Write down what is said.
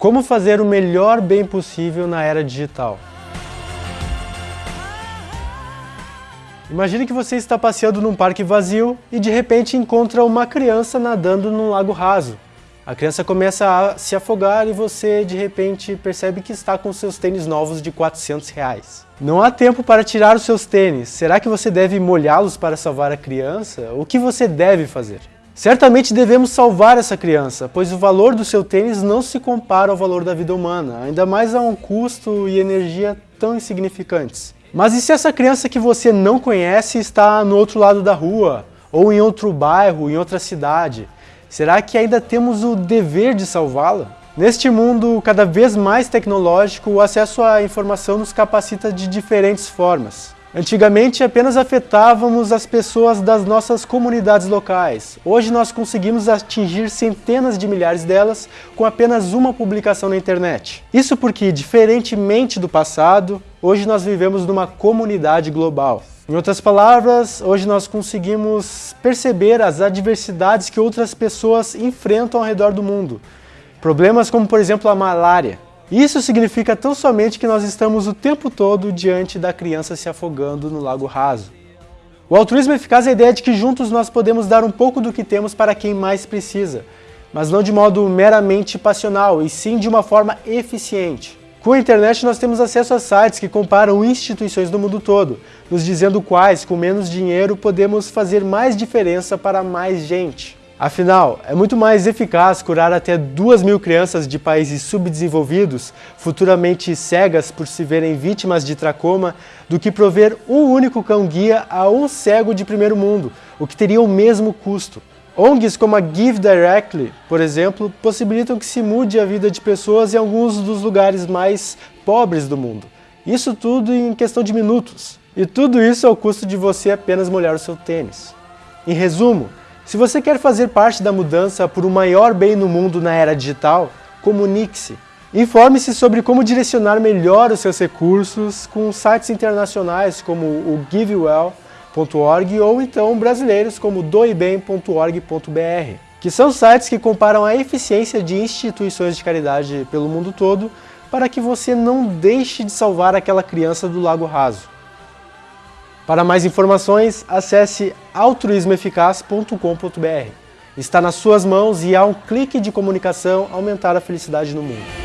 Como fazer o melhor bem possível na era digital? Imagine que você está passeando num parque vazio e de repente encontra uma criança nadando num lago raso. A criança começa a se afogar e você de repente percebe que está com seus tênis novos de 400 reais. Não há tempo para tirar os seus tênis. Será que você deve molhá-los para salvar a criança? O que você deve fazer? Certamente devemos salvar essa criança, pois o valor do seu tênis não se compara ao valor da vida humana, ainda mais a um custo e energia tão insignificantes. Mas e se essa criança que você não conhece está no outro lado da rua, ou em outro bairro, em outra cidade? Será que ainda temos o dever de salvá-la? Neste mundo cada vez mais tecnológico, o acesso à informação nos capacita de diferentes formas. Antigamente apenas afetávamos as pessoas das nossas comunidades locais. Hoje nós conseguimos atingir centenas de milhares delas com apenas uma publicação na internet. Isso porque, diferentemente do passado, hoje nós vivemos numa comunidade global. Em outras palavras, hoje nós conseguimos perceber as adversidades que outras pessoas enfrentam ao redor do mundo. Problemas como, por exemplo, a malária, isso significa tão somente que nós estamos o tempo todo diante da criança se afogando no lago raso. O altruísmo eficaz é a ideia de que juntos nós podemos dar um pouco do que temos para quem mais precisa, mas não de modo meramente passional, e sim de uma forma eficiente. Com a internet nós temos acesso a sites que comparam instituições do mundo todo, nos dizendo quais, com menos dinheiro, podemos fazer mais diferença para mais gente. Afinal, é muito mais eficaz curar até 2 mil crianças de países subdesenvolvidos, futuramente cegas por se verem vítimas de tracoma, do que prover um único cão-guia a um cego de primeiro mundo, o que teria o mesmo custo. ONGs como a Give Directly, por exemplo, possibilitam que se mude a vida de pessoas em alguns dos lugares mais pobres do mundo. Isso tudo em questão de minutos. E tudo isso ao custo de você apenas molhar o seu tênis. Em resumo, se você quer fazer parte da mudança por um maior bem no mundo na era digital, comunique-se. Informe-se sobre como direcionar melhor os seus recursos com sites internacionais como o givewell.org ou então brasileiros como doibem.org.br, que são sites que comparam a eficiência de instituições de caridade pelo mundo todo para que você não deixe de salvar aquela criança do lago raso. Para mais informações, acesse altruismoeficaz.com.br. Está nas suas mãos e há um clique de comunicação aumentar a felicidade no mundo.